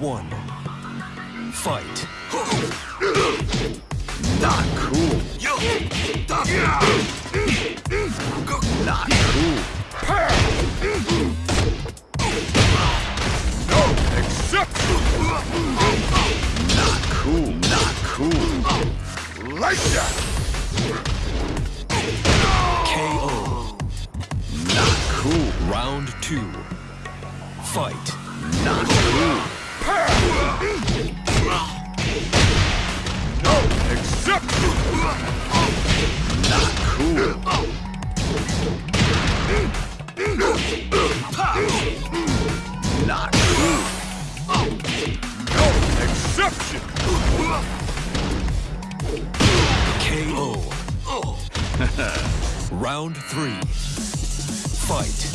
one. Fight. Not cool. Not cool. Accept! Not cool. Not cool. Like that! KO. Not cool. Round two. Fight. Not cool. Not cool. Not cool. No exception! KO. Round three. Fight.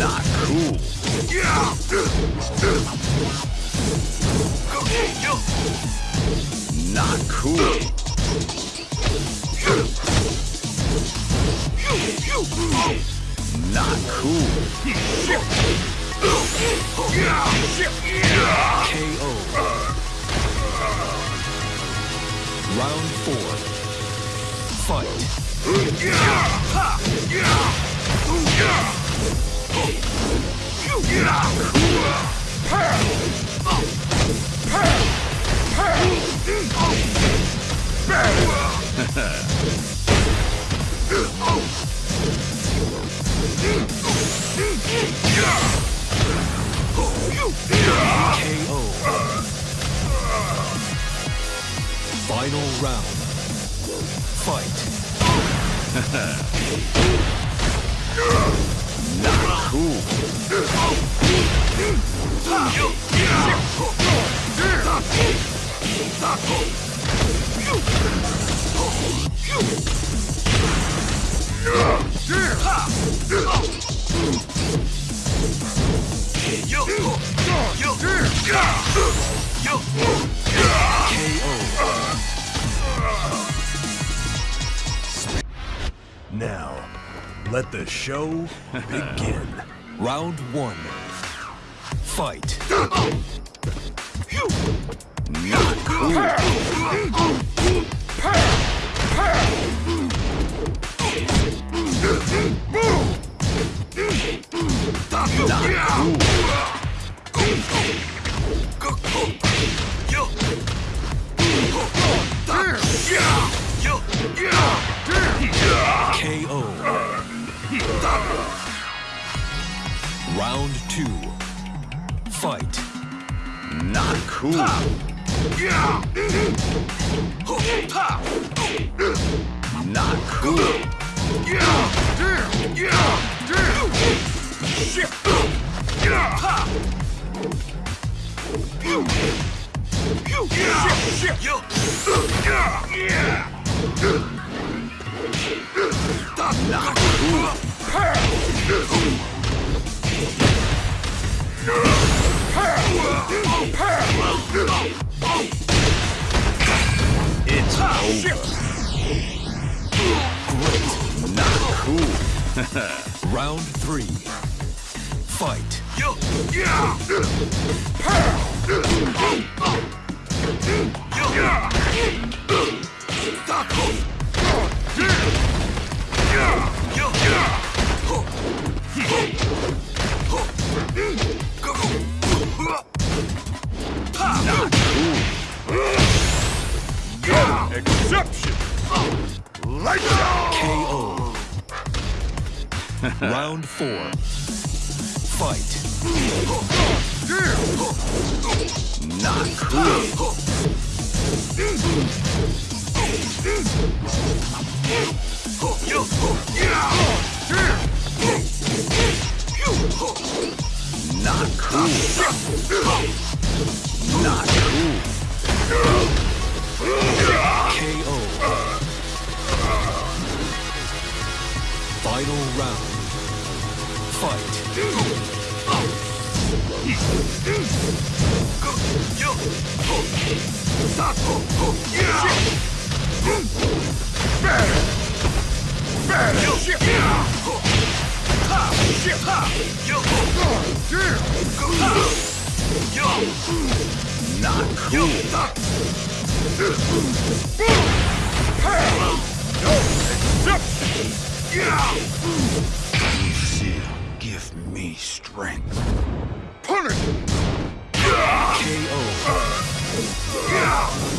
Not cool. Yeah. Not cool. Not cool. KO. Round four. Fight. Final round. Fight. Not cool. Now, let the show begin. Round one. Fight. Round two. Fight. Not cool. Not cool. Not It's over. Great. Not cool. Round three. Fight. Not KO. Round four. Fight. Not cool. Not cool strength. Punish him! KO.